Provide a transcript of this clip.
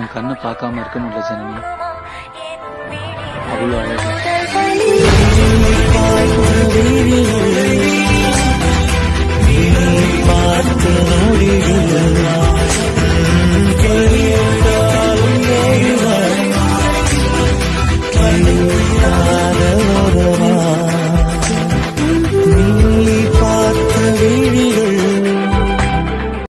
உன் கண்ணை பார்க்காம இருக்க முடியல ஜனனி. அவ்வளோ அழகு.